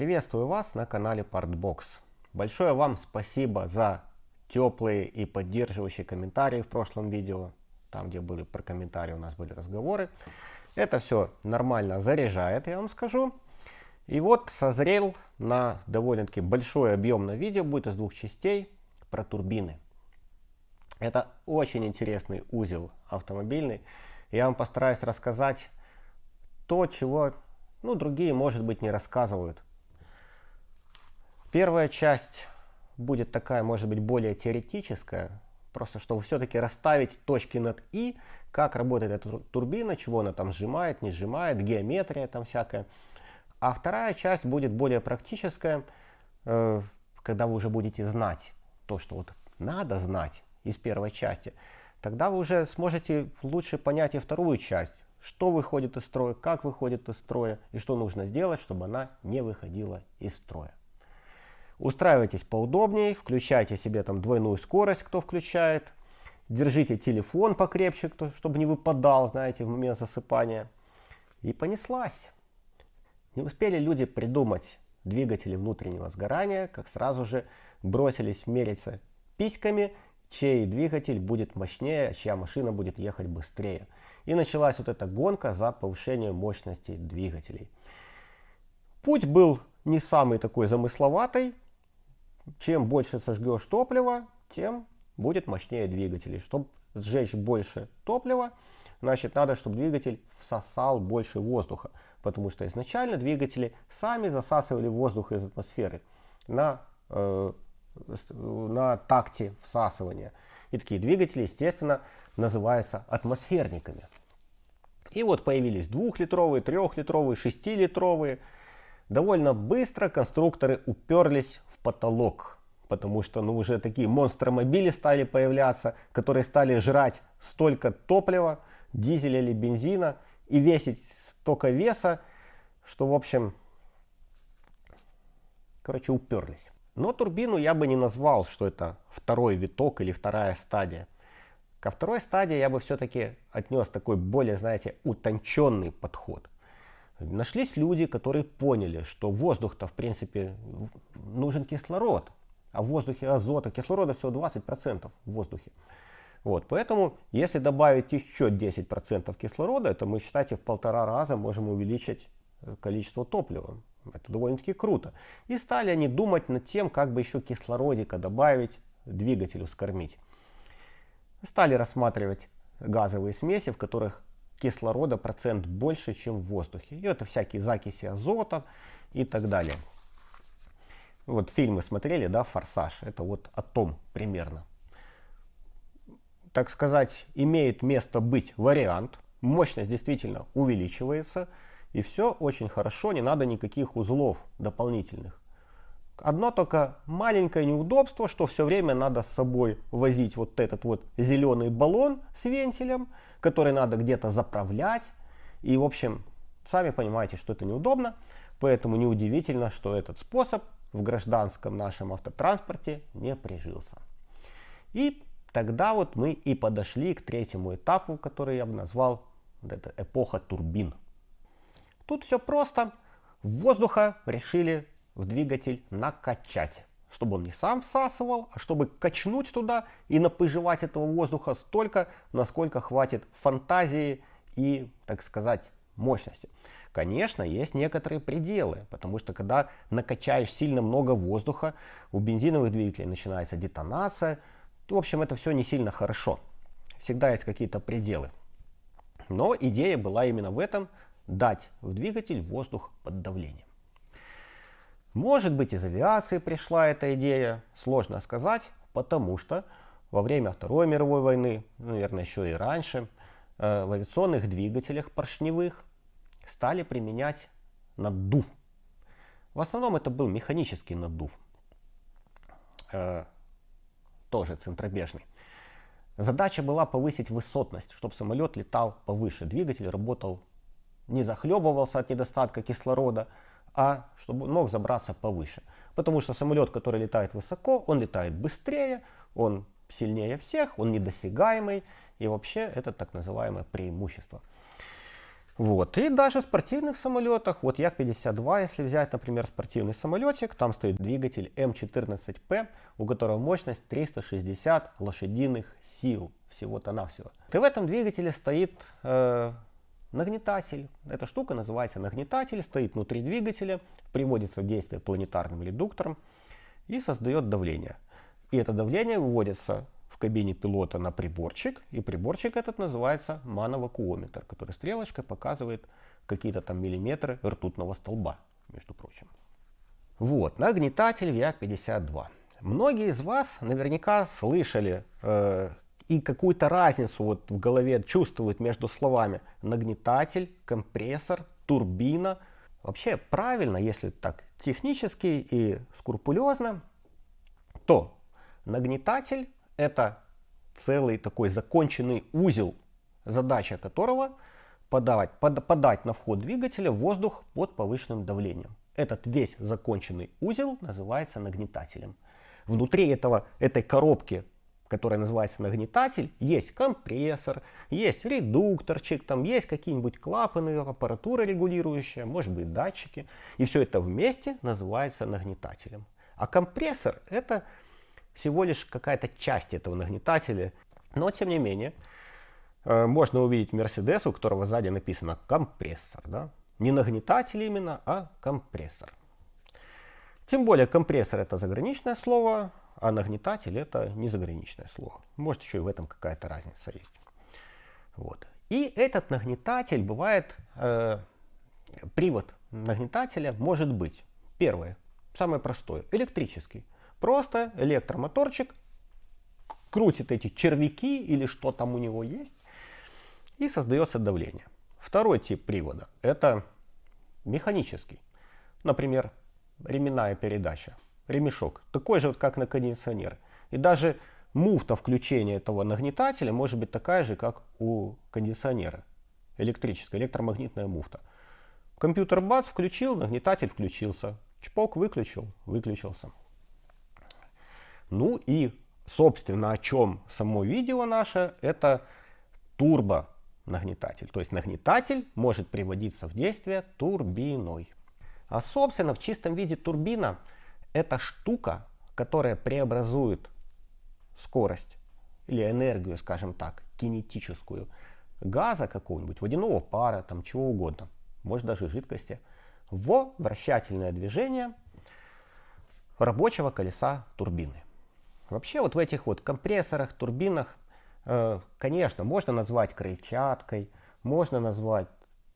Приветствую вас на канале Partbox. Большое вам спасибо за теплые и поддерживающие комментарии в прошлом видео. Там, где были про комментарии, у нас были разговоры. Это все нормально заряжает, я вам скажу. И вот созрел на довольно-таки большое объемное видео, будет из двух частей, про турбины. Это очень интересный узел автомобильный. Я вам постараюсь рассказать то, чего ну, другие, может быть, не рассказывают. Первая часть будет такая, может быть, более теоретическая, просто чтобы все-таки расставить точки над «и», как работает эта турбина, чего она там сжимает, не сжимает, геометрия там всякая. А вторая часть будет более практическая, э, когда вы уже будете знать то, что вот надо знать из первой части, тогда вы уже сможете лучше понять и вторую часть, что выходит из строя, как выходит из строя и что нужно сделать, чтобы она не выходила из строя. Устраивайтесь поудобнее, включайте себе там двойную скорость, кто включает. Держите телефон покрепче, кто, чтобы не выпадал, знаете, в момент засыпания. И понеслась. Не успели люди придумать двигатели внутреннего сгорания, как сразу же бросились мериться письками, чей двигатель будет мощнее, чья машина будет ехать быстрее. И началась вот эта гонка за повышение мощности двигателей. Путь был не самый такой замысловатый, чем больше сожгешь топлива, тем будет мощнее двигатель. Чтобы сжечь больше топлива, значит надо, чтобы двигатель всосал больше воздуха. Потому что изначально двигатели сами засасывали воздух из атмосферы на, э, на такте всасывания. И такие двигатели, естественно, называются атмосферниками. И вот появились двухлитровые, трехлитровые, шестилитровые. Довольно быстро конструкторы уперлись в потолок, потому что ну, уже такие монстромобили стали появляться, которые стали жрать столько топлива, дизеля или бензина и весить столько веса, что в общем, короче, уперлись. Но турбину я бы не назвал, что это второй виток или вторая стадия. Ко второй стадии я бы все-таки отнес такой более, знаете, утонченный подход. Нашлись люди, которые поняли, что воздух-то, в принципе, нужен кислород, а в воздухе азота, кислорода всего 20% в воздухе. Вот, поэтому, если добавить еще 10% кислорода, это мы, считайте, в полтора раза можем увеличить э, количество топлива. Это довольно-таки круто. И стали они думать над тем, как бы еще кислородика добавить, двигателю скормить. Стали рассматривать газовые смеси, в которых кислорода процент больше, чем в воздухе. И это всякие закиси азота и так далее. Вот фильмы смотрели, да, «Форсаж», это вот о том примерно. Так сказать, имеет место быть вариант, мощность действительно увеличивается, и все очень хорошо, не надо никаких узлов дополнительных. Одно только маленькое неудобство, что все время надо с собой возить вот этот вот зеленый баллон с вентилем, который надо где-то заправлять. И, в общем, сами понимаете, что это неудобно. Поэтому неудивительно, что этот способ в гражданском нашем автотранспорте не прижился. И тогда вот мы и подошли к третьему этапу, который я бы назвал вот это эпоха турбин. Тут все просто. Воздуха решили в двигатель накачать. Чтобы он не сам всасывал, а чтобы качнуть туда и напыживать этого воздуха столько, насколько хватит фантазии и, так сказать, мощности. Конечно, есть некоторые пределы, потому что когда накачаешь сильно много воздуха, у бензиновых двигателей начинается детонация. В общем, это все не сильно хорошо. Всегда есть какие-то пределы. Но идея была именно в этом, дать в двигатель воздух под давлением. Может быть из авиации пришла эта идея, сложно сказать, потому что во время Второй мировой войны, наверное еще и раньше, э, в авиационных двигателях поршневых стали применять наддув. В основном это был механический наддув, э, тоже центробежный. Задача была повысить высотность, чтобы самолет летал повыше, двигатель работал, не захлебывался от недостатка кислорода, а чтобы мог забраться повыше. Потому что самолет, который летает высоко, он летает быстрее, он сильнее всех, он недосягаемый, и вообще это так называемое преимущество. Вот. И даже в спортивных самолетах, вот Як-52, если взять, например, спортивный самолетик, там стоит двигатель М14П, у которого мощность 360 лошадиных сил, всего-то навсего. И в этом двигателе стоит э, нагнетатель. Эта штука называется нагнетатель, стоит внутри двигателя, приводится в действие планетарным редуктором и создает давление. И это давление выводится кабине пилота на приборчик, и приборчик этот называется мановакуометр, который стрелочкой показывает какие-то там миллиметры ртутного столба, между прочим. Вот, нагнетатель Як-52. Многие из вас наверняка слышали э, и какую-то разницу вот в голове чувствуют между словами нагнетатель, компрессор, турбина. Вообще правильно, если так технически и скрупулезно, то нагнетатель это целый такой законченный узел, задача которого подавать, под, подать на вход двигателя воздух под повышенным давлением. Этот весь законченный узел называется нагнетателем. Внутри этого, этой коробки, которая называется нагнетатель, есть компрессор, есть редукторчик, там есть какие-нибудь клапаны, аппаратура регулирующая, может быть датчики. И все это вместе называется нагнетателем. А компрессор это всего лишь какая-то часть этого нагнетателя. Но, тем не менее, э, можно увидеть Мерседес, у которого сзади написано компрессор. Да? Не нагнетатель именно, а компрессор. Тем более компрессор это заграничное слово, а нагнетатель это не заграничное слово. Может еще и в этом какая-то разница есть. Вот. И этот нагнетатель бывает, э, привод нагнетателя может быть, первое, самое простое, электрический. Просто электромоторчик крутит эти червяки или что там у него есть и создается давление. Второй тип привода это механический. Например, ременная передача, ремешок, такой же, вот, как на кондиционер. И даже муфта включения этого нагнетателя может быть такая же, как у кондиционера. Электрическая, электромагнитная муфта. Компьютер бац, включил, нагнетатель включился. Чпок выключил, выключился. Ну и, собственно, о чем само видео наше, это турбо нагнетатель. То есть нагнетатель может приводиться в действие турбиной. А собственно в чистом виде турбина это штука, которая преобразует скорость или энергию, скажем так, кинетическую газа какого-нибудь, водяного пара, там чего угодно, может даже жидкости, в вращательное движение рабочего колеса турбины. Вообще вот в этих вот компрессорах, турбинах, э, конечно, можно назвать крыльчаткой, можно назвать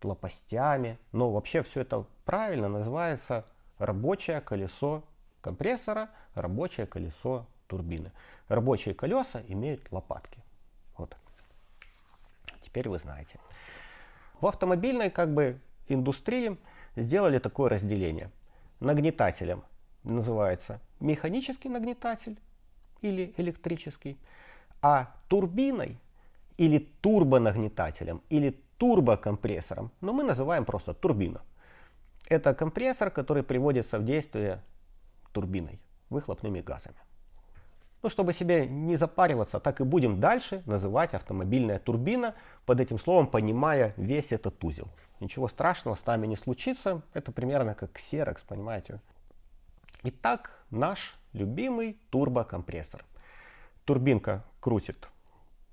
лопастями, но вообще все это правильно называется рабочее колесо компрессора, рабочее колесо турбины. Рабочие колеса имеют лопатки. Вот. Теперь вы знаете. В автомобильной как бы индустрии сделали такое разделение. Нагнетателем называется механический нагнетатель, или электрический, а турбиной или турбонагнетателем или турбокомпрессором, но мы называем просто турбина. Это компрессор, который приводится в действие турбиной, выхлопными газами. Ну, чтобы себе не запариваться, так и будем дальше называть автомобильная турбина, под этим словом понимая весь этот узел. Ничего страшного с нами не случится, это примерно как Xerox, понимаете. Итак, наш любимый турбокомпрессор. Турбинка крутит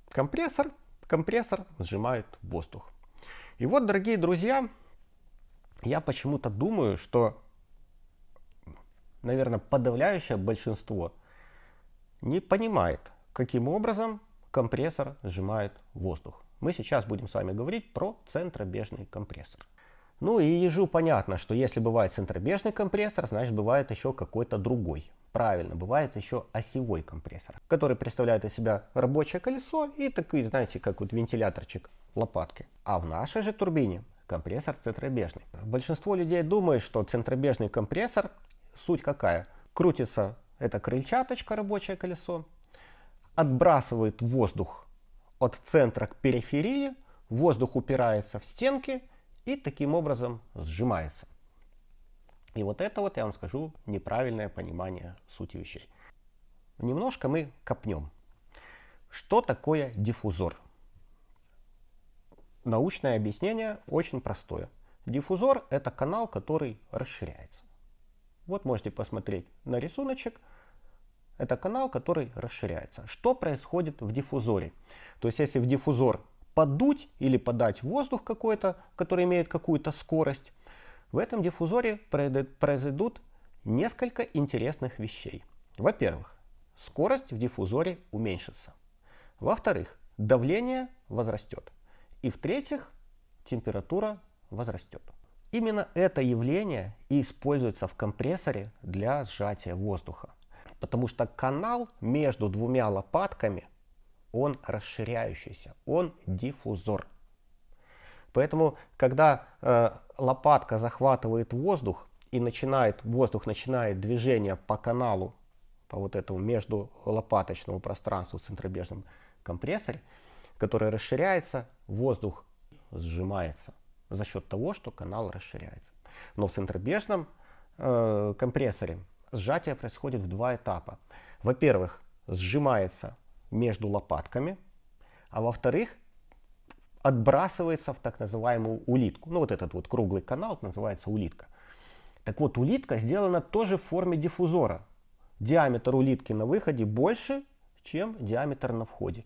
компрессор, компрессор сжимает воздух. И вот, дорогие друзья, я почему-то думаю, что, наверное, подавляющее большинство не понимает, каким образом компрессор сжимает воздух. Мы сейчас будем с вами говорить про центробежный компрессор. Ну и ежу понятно, что если бывает центробежный компрессор, значит бывает еще какой-то другой. Правильно, бывает еще осевой компрессор, который представляет из себя рабочее колесо и такой, знаете, как вот вентиляторчик лопатки. А в нашей же турбине компрессор центробежный. Большинство людей думает, что центробежный компрессор, суть какая? Крутится эта крыльчаточка, рабочее колесо, отбрасывает воздух от центра к периферии, воздух упирается в стенки и таким образом сжимается. И вот это вот, я вам скажу, неправильное понимание сути вещей. Немножко мы копнем. Что такое диффузор? научное объяснение очень простое. Диффузор это канал, который расширяется. Вот можете посмотреть на рисуночек. Это канал, который расширяется. Что происходит в диффузоре? То есть если в диффузор подуть или подать воздух какой-то, который имеет какую-то скорость, в этом диффузоре произойдут несколько интересных вещей. Во-первых, скорость в диффузоре уменьшится. Во-вторых, давление возрастет. И в-третьих, температура возрастет. Именно это явление и используется в компрессоре для сжатия воздуха. Потому что канал между двумя лопатками, он расширяющийся, он диффузор. Поэтому, когда э, лопатка захватывает воздух и начинает, воздух начинает движение по каналу, по вот этому между лопаточному пространству в центробежном компрессоре, который расширяется, воздух сжимается за счет того, что канал расширяется. Но в центробежном э, компрессоре сжатие происходит в два этапа. Во-первых, сжимается между лопатками, а во-вторых, отбрасывается в так называемую улитку. Ну вот этот вот круглый канал называется улитка. Так вот, улитка сделана тоже в форме диффузора. Диаметр улитки на выходе больше, чем диаметр на входе.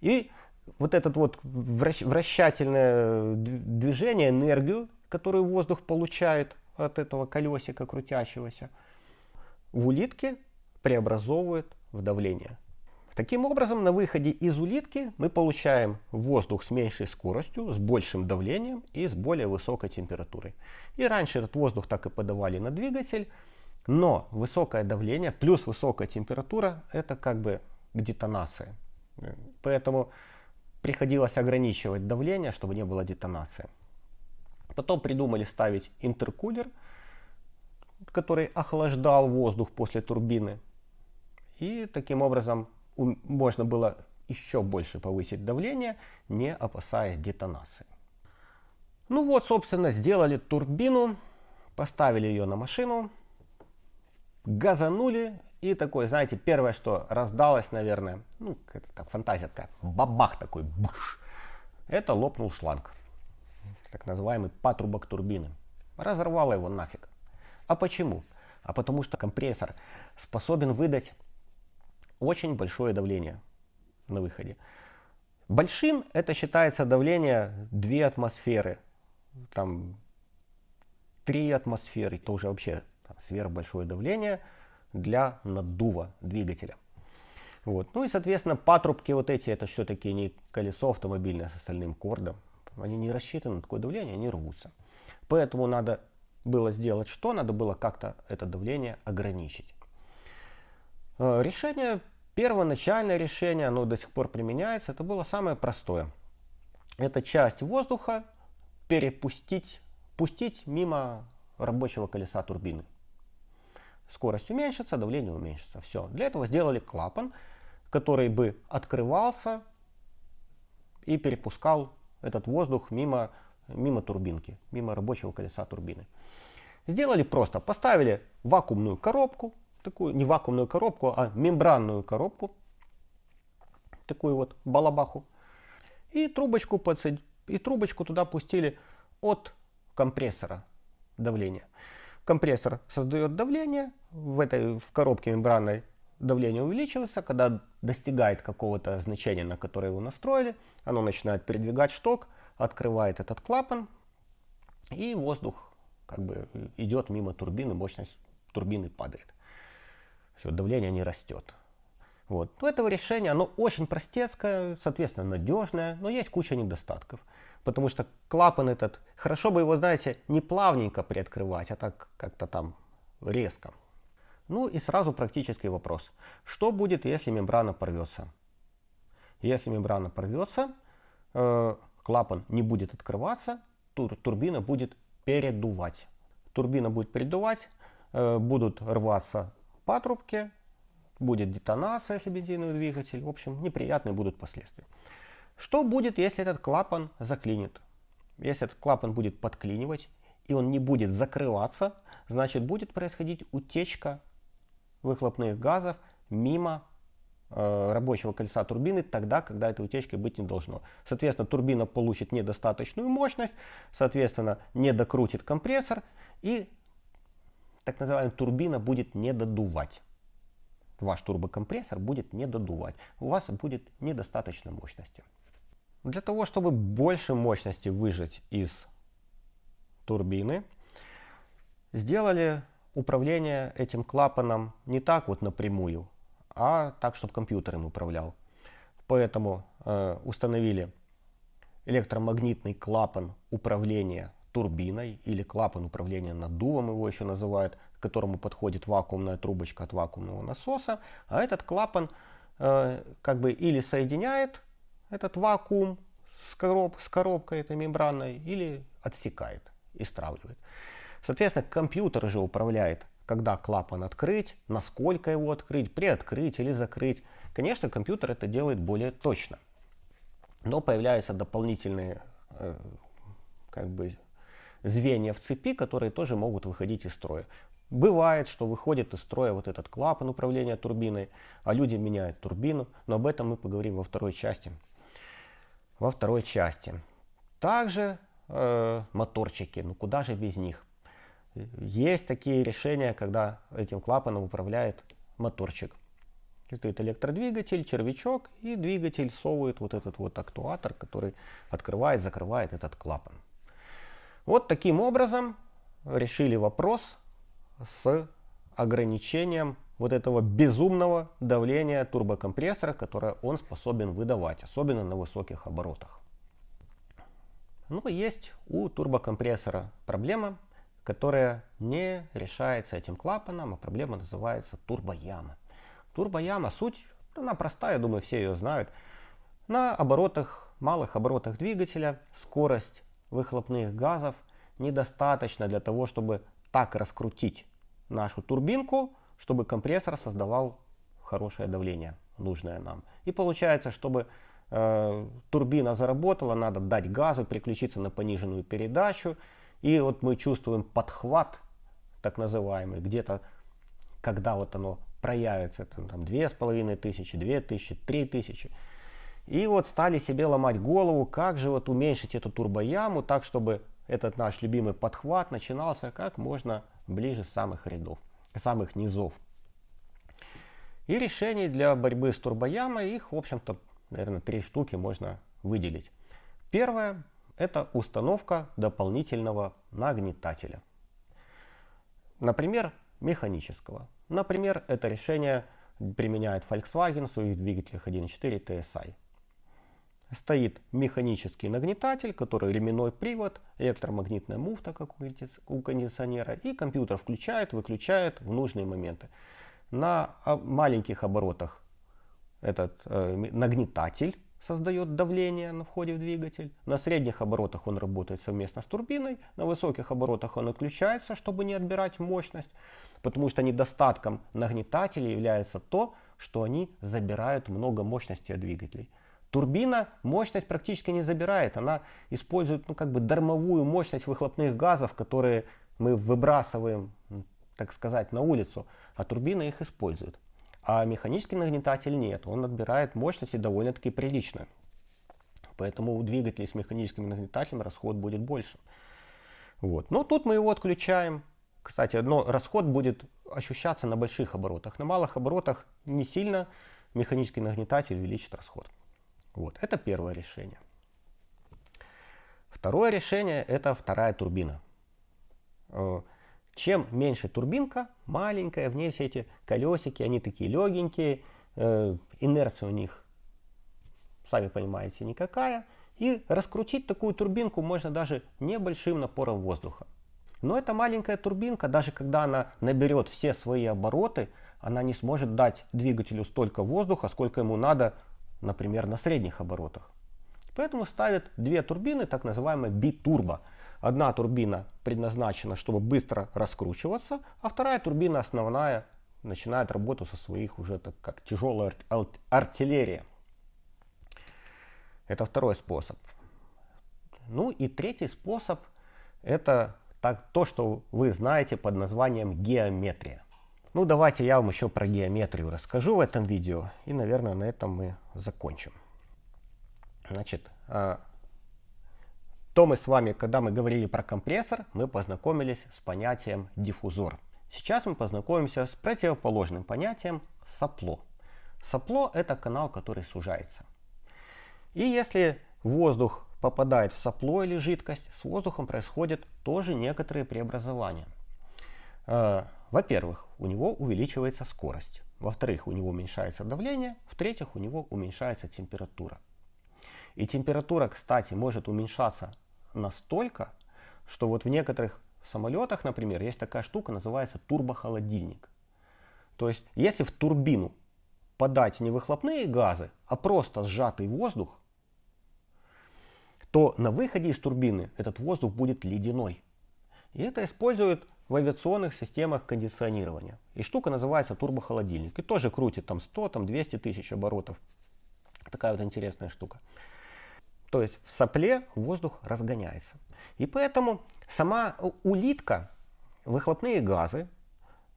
И вот это вот вращательное движение, энергию, которую воздух получает от этого колесика крутящегося, в улитке преобразовывает в давление. Таким образом, на выходе из улитки мы получаем воздух с меньшей скоростью, с большим давлением и с более высокой температурой. И раньше этот воздух так и подавали на двигатель, но высокое давление плюс высокая температура это как бы детонация. Поэтому приходилось ограничивать давление, чтобы не было детонации. Потом придумали ставить интеркулер, который охлаждал воздух после турбины. И таким образом можно было еще больше повысить давление, не опасаясь детонации. Ну вот, собственно, сделали турбину, поставили ее на машину, газанули, и такой, знаете, первое, что раздалось, наверное, ну, это так, фантазия такая, бабах такой, буш, это лопнул шланг, так называемый патрубок турбины. Разорвало его нафиг. А почему? А потому что компрессор способен выдать очень большое давление на выходе. Большим это считается давление 2 атмосферы, там 3 атмосферы, это уже вообще там, сверхбольшое давление для наддува двигателя. Вот. Ну и, соответственно, патрубки вот эти, это все-таки не колесо автомобильное с остальным кордом. Они не рассчитаны на такое давление, они рвутся. Поэтому надо было сделать что? Надо было как-то это давление ограничить. Э, решение Первоначальное решение, оно до сих пор применяется, это было самое простое. Это часть воздуха перепустить, пустить мимо рабочего колеса турбины. Скорость уменьшится, давление уменьшится. Все. Для этого сделали клапан, который бы открывался и перепускал этот воздух мимо, мимо турбинки, мимо рабочего колеса турбины. Сделали просто. Поставили вакуумную коробку, такую не вакуумную коробку, а мембранную коробку, такую вот балабаху, и трубочку, подсад... и трубочку туда пустили от компрессора давления. Компрессор создает давление, в этой в коробке мембранной давление увеличивается, когда достигает какого-то значения, на которое его настроили, оно начинает передвигать шток, открывает этот клапан, и воздух как бы идет мимо турбины, мощность турбины падает все, давление не растет. Вот. У этого решения, оно очень простецкое, соответственно, надежное, но есть куча недостатков. Потому что клапан этот, хорошо бы его, знаете, не плавненько приоткрывать, а так как-то там резко. Ну и сразу практический вопрос. Что будет, если мембрана порвется? Если мембрана порвется, э, клапан не будет открываться, тур, турбина будет передувать. Турбина будет передувать, э, будут рваться патрубке, будет детонация, если бензиновый двигатель. В общем, неприятные будут последствия. Что будет, если этот клапан заклинит? Если этот клапан будет подклинивать, и он не будет закрываться, значит будет происходить утечка выхлопных газов мимо э, рабочего колеса турбины тогда, когда этой утечки быть не должно. Соответственно, турбина получит недостаточную мощность, соответственно, не докрутит компрессор и так называемая турбина будет не додувать. Ваш турбокомпрессор будет не додувать. У вас будет недостаточно мощности. Для того, чтобы больше мощности выжать из турбины, сделали управление этим клапаном не так вот напрямую, а так, чтобы компьютер им управлял. Поэтому э, установили электромагнитный клапан управления турбиной или клапан управления наддувом его еще называют, к которому подходит вакуумная трубочка от вакуумного насоса. А этот клапан э, как бы или соединяет этот вакуум с, короб, с коробкой этой мембранной, или отсекает и стравливает. Соответственно, компьютер же управляет, когда клапан открыть, насколько его открыть, приоткрыть или закрыть. Конечно, компьютер это делает более точно. Но появляются дополнительные э, как бы, звенья в цепи, которые тоже могут выходить из строя. Бывает, что выходит из строя вот этот клапан управления турбиной, а люди меняют турбину, но об этом мы поговорим во второй части. Во второй части. Также э, моторчики, ну куда же без них? Есть такие решения, когда этим клапаном управляет моторчик. Стоит электродвигатель, червячок и двигатель совывает вот этот вот актуатор, который открывает, закрывает этот клапан. Вот таким образом решили вопрос с ограничением вот этого безумного давления турбокомпрессора, которое он способен выдавать, особенно на высоких оборотах. Но есть у турбокомпрессора проблема, которая не решается этим клапаном, а проблема называется турбояма. Турбояма, суть, она простая, думаю, все ее знают. На оборотах, малых оборотах двигателя скорость выхлопных газов недостаточно для того, чтобы так раскрутить нашу турбинку, чтобы компрессор создавал хорошее давление, нужное нам. И получается, чтобы э, турбина заработала, надо дать газу, переключиться на пониженную передачу. И вот мы чувствуем подхват, так называемый, где-то, когда вот оно проявится, там две с половиной тысячи, две тысячи, три тысячи. И вот стали себе ломать голову, как же вот уменьшить эту турбояму так, чтобы этот наш любимый подхват начинался как можно ближе самых рядов, самых низов. И решений для борьбы с турбоямой, их, в общем-то, наверное, три штуки можно выделить. Первое – это установка дополнительного нагнетателя. Например, механического. Например, это решение применяет Volkswagen в своих двигателях 1.4 TSI стоит механический нагнетатель, который ременной привод, электромагнитная муфта, как у кондиционера, и компьютер включает, выключает в нужные моменты. На а, маленьких оборотах этот э, нагнетатель создает давление на входе в двигатель. На средних оборотах он работает совместно с турбиной. На высоких оборотах он отключается, чтобы не отбирать мощность. Потому что недостатком нагнетателей является то, что они забирают много мощности от двигателей. Турбина мощность практически не забирает, она использует ну, как бы дармовую мощность выхлопных газов, которые мы выбрасываем, так сказать, на улицу, а турбина их использует. А механический нагнетатель нет, он отбирает мощности довольно-таки прилично. Поэтому у двигателей с механическим нагнетателем расход будет больше. Вот. Но тут мы его отключаем. Кстати, но расход будет ощущаться на больших оборотах. На малых оборотах не сильно механический нагнетатель увеличит расход. Вот, это первое решение. Второе решение – это вторая турбина. Э, чем меньше турбинка, маленькая, в ней все эти колесики, они такие легенькие, э, инерция у них, сами понимаете, никакая. И раскрутить такую турбинку можно даже небольшим напором воздуха. Но эта маленькая турбинка, даже когда она наберет все свои обороты, она не сможет дать двигателю столько воздуха, сколько ему надо например, на средних оборотах. Поэтому ставят две турбины, так называемые битурбо. Одна турбина предназначена, чтобы быстро раскручиваться, а вторая турбина основная начинает работу со своих уже так как тяжелая артиллерия. Это второй способ. Ну и третий способ это так, то, что вы знаете под названием геометрия. Ну, давайте я вам еще про геометрию расскажу в этом видео. И, наверное, на этом мы закончим. Значит, а, то мы с вами, когда мы говорили про компрессор, мы познакомились с понятием диффузор. Сейчас мы познакомимся с противоположным понятием сопло. Сопло – это канал, который сужается. И если воздух попадает в сопло или жидкость, с воздухом происходят тоже некоторые преобразования. А, во-первых, у него увеличивается скорость. Во-вторых, у него уменьшается давление. В-третьих, у него уменьшается температура. И температура, кстати, может уменьшаться настолько, что вот в некоторых самолетах, например, есть такая штука, называется турбохолодильник. То есть, если в турбину подать не выхлопные газы, а просто сжатый воздух, то на выходе из турбины этот воздух будет ледяной. И это используют в авиационных системах кондиционирования. И штука называется турбохолодильник. И тоже крутит там 100, там 200 тысяч оборотов. Такая вот интересная штука. То есть в сопле воздух разгоняется. И поэтому сама улитка, выхлопные газы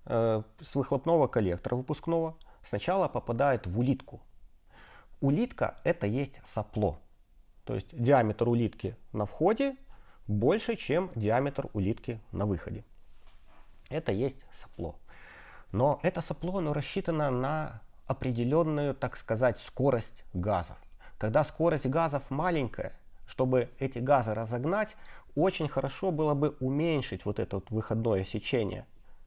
э, с выхлопного коллектора выпускного сначала попадают в улитку. Улитка это есть сопло. То есть диаметр улитки на входе больше, чем диаметр улитки на выходе. Это есть сопло. Но это сопло оно рассчитано на определенную, так сказать, скорость газов. Когда скорость газов маленькая, чтобы эти газы разогнать, очень хорошо было бы уменьшить вот это вот выходное сечение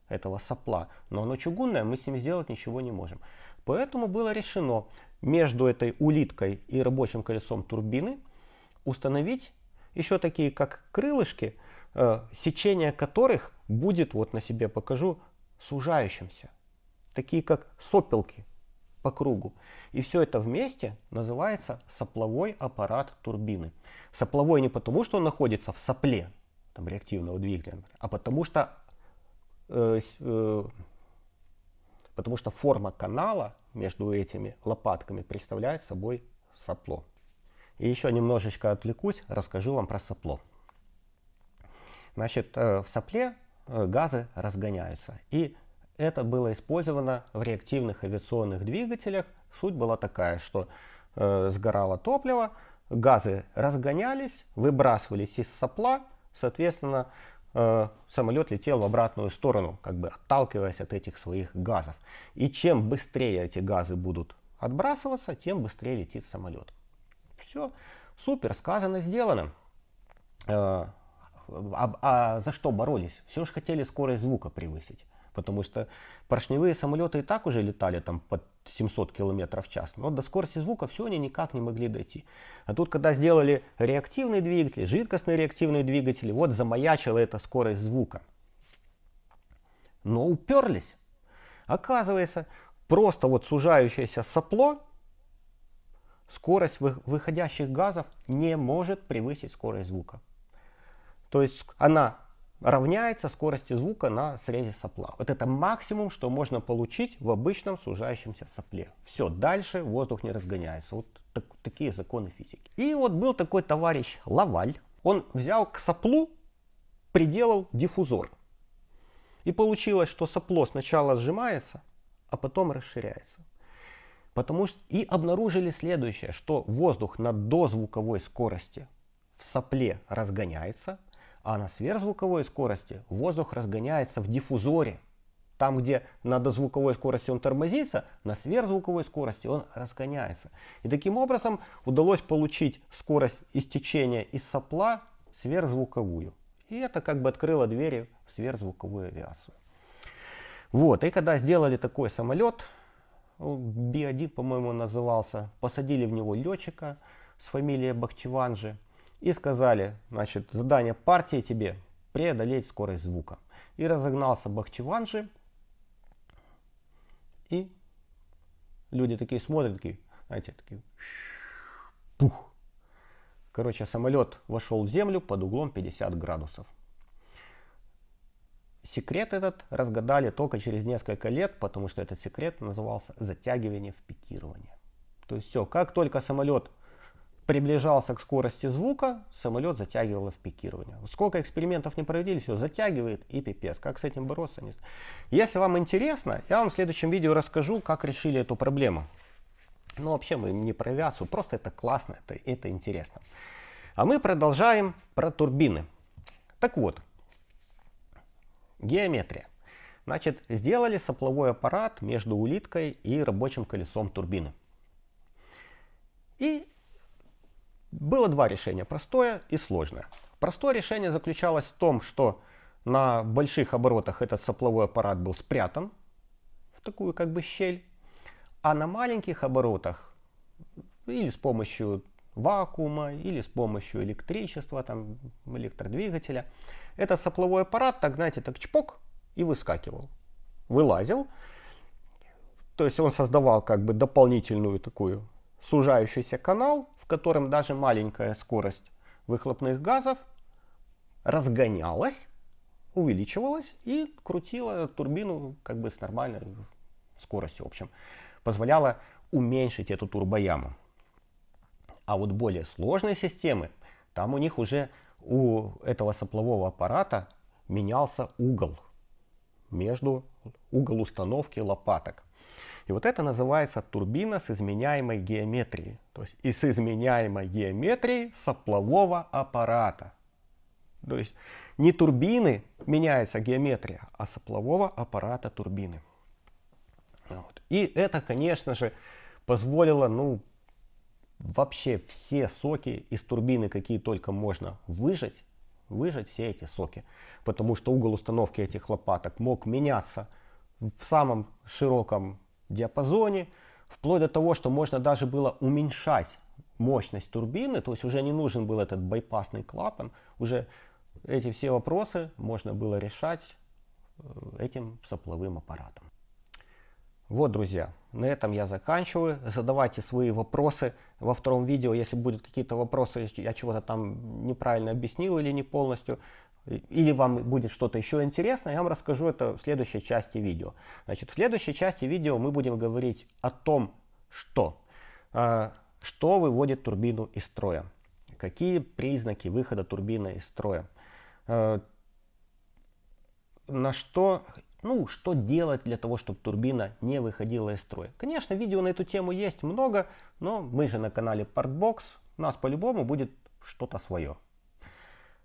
этого сопла. Но оно чугунное, мы с ним сделать ничего не можем. Поэтому было решено между этой улиткой и рабочим колесом турбины установить еще такие как крылышки, э, сечение которых будет, вот на себе покажу, сужающимся. Такие как сопелки по кругу. И все это вместе называется сопловой аппарат турбины. Сопловой не потому, что он находится в сопле там, реактивного двигателя, а потому что, э, э, потому что форма канала между этими лопатками представляет собой сопло. И еще немножечко отвлекусь, расскажу вам про сопло. Значит, э, в сопле э, газы разгоняются. И это было использовано в реактивных авиационных двигателях. Суть была такая, что э, сгорало топливо, газы разгонялись, выбрасывались из сопла, соответственно, самолет летел в обратную сторону, как бы отталкиваясь от этих своих газов. И чем быстрее эти газы будут отбрасываться, тем быстрее летит самолет. Все, супер, сказано, сделано. А, а за что боролись? Все же хотели скорость звука превысить. Потому что поршневые самолеты и так уже летали там под 700 км в час. Но до скорости звука все они никак не могли дойти. А тут, когда сделали реактивные двигатели, жидкостные реактивные двигатели, вот замаячила эта скорость звука. Но уперлись. Оказывается, просто вот сужающееся сопло скорость выходящих газов не может превысить скорость звука. То есть она равняется скорости звука на срезе сопла. Вот это максимум, что можно получить в обычном сужающемся сопле. Все, дальше воздух не разгоняется. Вот так, такие законы физики. И вот был такой товарищ Лаваль. Он взял к соплу, приделал диффузор. И получилось, что сопло сначала сжимается, а потом расширяется. Потому что и обнаружили следующее, что воздух на дозвуковой скорости в сопле разгоняется, а на сверхзвуковой скорости воздух разгоняется в диффузоре. Там, где на дозвуковой скорости он тормозится, на сверхзвуковой скорости он разгоняется. И таким образом удалось получить скорость истечения из сопла сверхзвуковую. И это как бы открыло двери в сверхзвуковую авиацию. Вот, и когда сделали такой самолет, Би-1, по-моему, назывался. Посадили в него летчика с фамилией Бахчеванжи и сказали, значит, задание партии тебе преодолеть скорость звука. И разогнался Бахчеванжи, и люди такие смотрят, такие, знаете, такие, пух. Короче, самолет вошел в землю под углом 50 градусов. Секрет этот разгадали только через несколько лет, потому что этот секрет назывался затягивание в пикирование. То есть все, как только самолет приближался к скорости звука, самолет затягивало в пикирование. Сколько экспериментов не проводили, все затягивает и пипец. Как с этим бороться? Не Если вам интересно, я вам в следующем видео расскажу, как решили эту проблему. Ну, вообще мы не про авиацию, просто это классно, это, это интересно. А мы продолжаем про турбины. Так вот, геометрия. Значит, сделали сопловой аппарат между улиткой и рабочим колесом турбины. И было два решения, простое и сложное. Простое решение заключалось в том, что на больших оборотах этот сопловой аппарат был спрятан в такую как бы щель, а на маленьких оборотах или с помощью вакуума, или с помощью электричества, там, электродвигателя, этот сопловой аппарат, так знаете, так чпок и выскакивал, вылазил. То есть он создавал как бы дополнительную такую сужающийся канал, в котором даже маленькая скорость выхлопных газов разгонялась, увеличивалась и крутила турбину как бы с нормальной скоростью. В общем, позволяла уменьшить эту турбояму. А вот более сложные системы, там у них уже у этого соплового аппарата менялся угол между угол установки лопаток. И вот это называется турбина с изменяемой геометрией. То есть и с изменяемой геометрией соплового аппарата. То есть не турбины меняется геометрия, а соплового аппарата турбины. Вот. И это, конечно же, позволило ну, вообще все соки из турбины, какие только можно выжать, выжать все эти соки. Потому что угол установки этих лопаток мог меняться в самом широком диапазоне, вплоть до того, что можно даже было уменьшать мощность турбины, то есть уже не нужен был этот байпасный клапан, уже эти все вопросы можно было решать э, этим сопловым аппаратом. Вот, друзья, на этом я заканчиваю. Задавайте свои вопросы во втором видео. Если будут какие-то вопросы, я чего-то там неправильно объяснил или не полностью, или вам будет что-то еще интересное, я вам расскажу это в следующей части видео. Значит, в следующей части видео мы будем говорить о том, что, э, что выводит турбину из строя, какие признаки выхода турбины из строя, э, на что, ну, что делать для того, чтобы турбина не выходила из строя. Конечно, видео на эту тему есть много, но мы же на канале Parkbox, у нас по-любому будет что-то свое.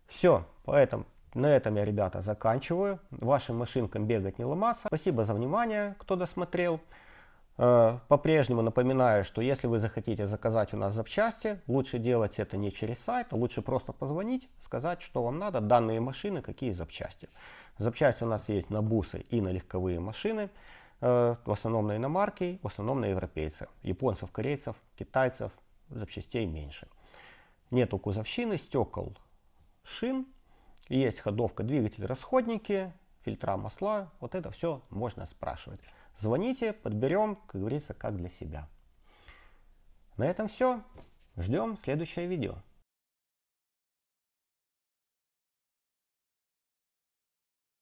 Все, поэтому на этом я, ребята, заканчиваю. Вашим машинкам бегать не ломаться. Спасибо за внимание, кто досмотрел. Э, по-прежнему напоминаю, что если вы захотите заказать у нас запчасти, лучше делать это не через сайт, а лучше просто позвонить, сказать, что вам надо, данные машины, какие запчасти. Запчасти у нас есть на бусы и на легковые машины, э, в основном на иномарки, в основном на европейцев. Японцев, корейцев, китайцев запчастей меньше. Нету кузовщины, стекол, шин, есть ходовка, двигатель, расходники, фильтра масла. Вот это все можно спрашивать. Звоните, подберем, как говорится, как для себя. На этом все. Ждем следующее видео.